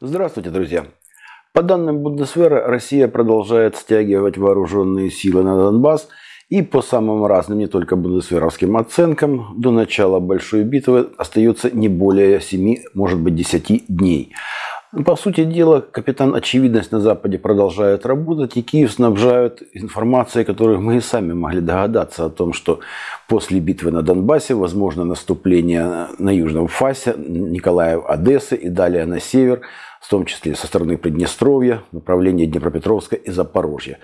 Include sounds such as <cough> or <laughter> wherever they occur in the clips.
Здравствуйте, друзья! По данным Бундесвера, Россия продолжает стягивать вооруженные силы на Донбасс и по самым разным, не только бундесверовским оценкам, до начала большой битвы остается не более 7, может быть 10 дней. По сути дела, капитан Очевидность на Западе продолжает работать, и Киев снабжают информацией, которую мы и сами могли догадаться о том, что после битвы на Донбассе возможно наступление на южном фасе, Николаев, Одессы и далее на север – в том числе со стороны Приднестровья, направления Днепропетровска и Запорожья.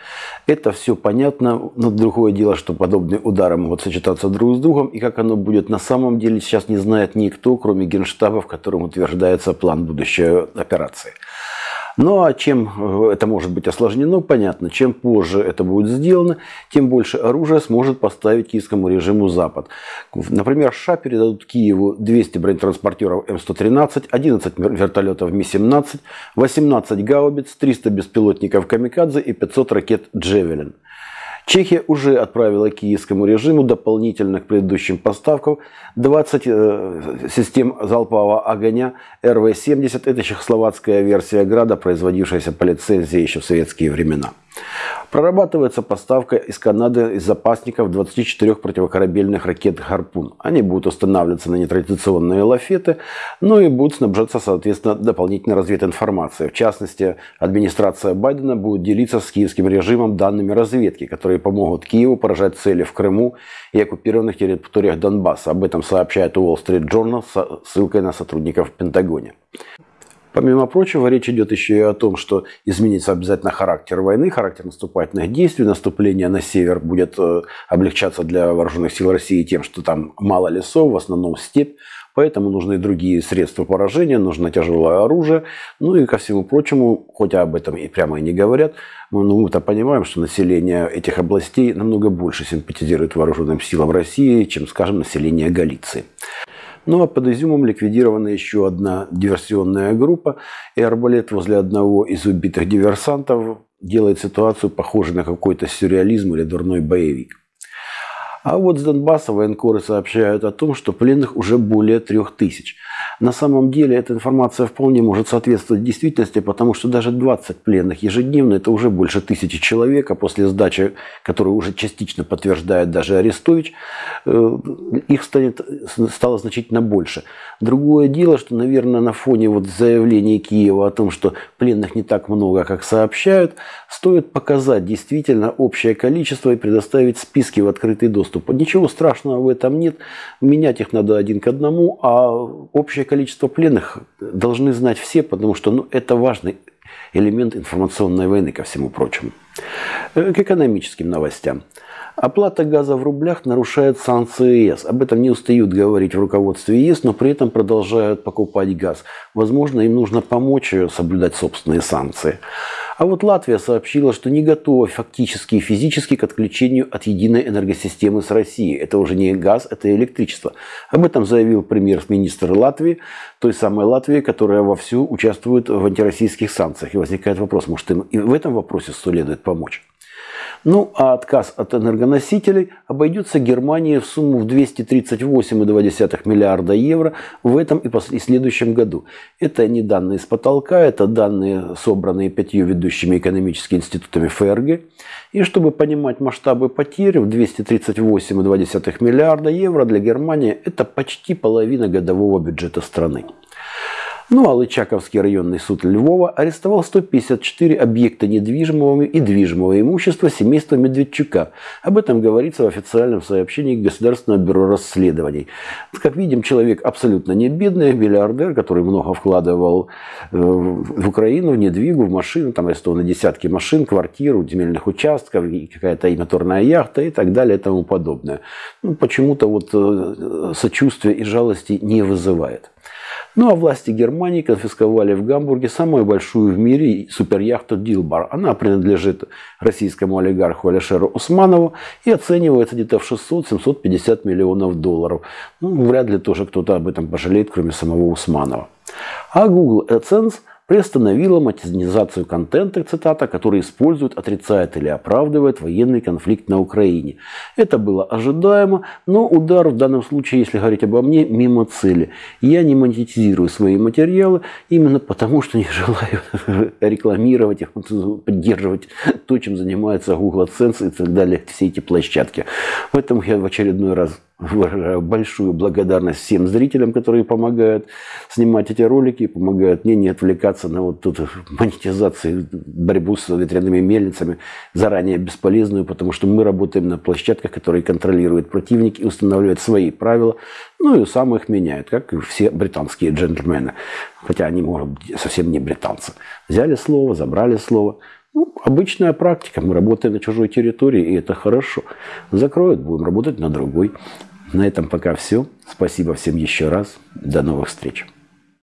Это все понятно, но другое дело, что подобные удары могут сочетаться друг с другом, и как оно будет на самом деле сейчас не знает никто, кроме Генштаба, в котором утверждается план будущей операции. Ну а чем э, это может быть осложнено, понятно. Чем позже это будет сделано, тем больше оружия сможет поставить киевскому режиму Запад. Например, США передадут Киеву 200 бронетранспортеров М113, 11 вертолетов Ми-17, 18 гаубиц, 300 беспилотников Камикадзе и 500 ракет Джевелин. Чехия уже отправила киевскому режиму дополнительно к предыдущим поставкам 20 э, систем залпового огня РВ-70. Это чехословацкая версия «Града», производившаяся по лицензии еще в советские времена. Прорабатывается поставка из Канады из запасников 24 противокорабельных ракет «Харпун». Они будут устанавливаться на нетрадиционные лафеты, но и будут снабжаться, соответственно, дополнительной развединформацией. В частности, администрация Байдена будет делиться с киевским режимом данными разведки, которые помогут Киеву поражать цели в Крыму и оккупированных территориях Донбасса. Об этом сообщает Wall Street Journal с ссылкой на сотрудников в Пентагоне. Помимо прочего, речь идет еще и о том, что изменится обязательно характер войны, характер наступательных действий. Наступление на север будет э, облегчаться для вооруженных сил России тем, что там мало лесов, в основном степь. Поэтому нужны другие средства поражения, нужно тяжелое оружие. Ну и ко всему прочему, хотя об этом и прямо и не говорят, но мы-то понимаем, что население этих областей намного больше симпатизирует вооруженным силам России, чем, скажем, население Галиции. Ну а под Изюмом ликвидирована еще одна диверсионная группа, и арбалет возле одного из убитых диверсантов делает ситуацию похожей на какой-то сюрреализм или дурной боевик. А вот с Донбасса военкоры сообщают о том, что пленных уже более трех тысяч. На самом деле эта информация вполне может соответствовать действительности, потому что даже 20 пленных ежедневно – это уже больше тысячи человек, а после сдачи, которую уже частично подтверждает даже Арестович, э, их станет, стало значительно больше. Другое дело, что, наверное, на фоне вот заявлений Киева о том, что пленных не так много, как сообщают, стоит показать действительно общее количество и предоставить списки в открытый доступ. Ничего страшного в этом нет, менять их надо один к одному, а общее количество пленных должны знать все, потому что ну, это важный элемент информационной войны, ко всему прочему. Э, к экономическим новостям. Оплата газа в рублях нарушает санкции ЕС. Об этом не устают говорить в руководстве ЕС, но при этом продолжают покупать газ. Возможно, им нужно помочь соблюдать собственные санкции. А вот Латвия сообщила, что не готова фактически и физически к отключению от единой энергосистемы с Россией. Это уже не газ, это электричество. Об этом заявил премьер-министр Латвии, той самой Латвии, которая вовсю участвует в антироссийских санкциях. И возникает вопрос, может им и в этом вопросе следует помочь. Ну, а отказ от энергоносителей обойдется Германии в сумму в 238,2 миллиарда евро в этом и следующем году. Это не данные с потолка, это данные, собранные пятью ведущими экономическими институтами ФРГ. И чтобы понимать масштабы потерь, в 238,2 миллиарда евро для Германии это почти половина годового бюджета страны. Ну а Лычаковский районный суд Львова арестовал 154 объекта недвижимого и движимого имущества семейства Медведчука. Об этом говорится в официальном сообщении Государственного бюро расследований. Как видим, человек абсолютно не бедный, миллиардер, который много вкладывал в Украину, в недвигу, в машины, там арестованы десятки машин, квартир, земельных участков, какая-то и моторная яхта и так далее и тому подобное. Ну, почему-то вот э, сочувствия и жалости не вызывает. Ну а власти Германии конфисковали в Гамбурге самую большую в мире суперяхту Дилбар. Она принадлежит российскому олигарху Алишеру Усманову и оценивается где-то в 600-750 миллионов долларов. Ну, вряд ли тоже кто-то об этом пожалеет, кроме самого Усманова. А Google AdSense – приостановила монетизацию контента, цитата, который использует, отрицает или оправдывает военный конфликт на Украине. Это было ожидаемо, но удар в данном случае, если говорить обо мне, мимо цели. Я не монетизирую свои материалы именно потому, что не <laughs> желаю рекламировать их, поддерживать то, чем занимается Google AdSense и так далее, все эти площадки. Поэтому я в очередной раз большую благодарность всем зрителям, которые помогают снимать эти ролики, помогают мне не отвлекаться на вот тут монетизацию, борьбу с ветряными мельницами, заранее бесполезную, потому что мы работаем на площадках, которые контролируют противник и устанавливают свои правила, ну и сам их меняют, как и все британские джентльмены, хотя они, может быть, совсем не британцы. Взяли слово, забрали слово – ну, обычная практика. Мы работаем на чужой территории, и это хорошо. Закроют, будем работать на другой. На этом пока все. Спасибо всем еще раз. До новых встреч.